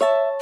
you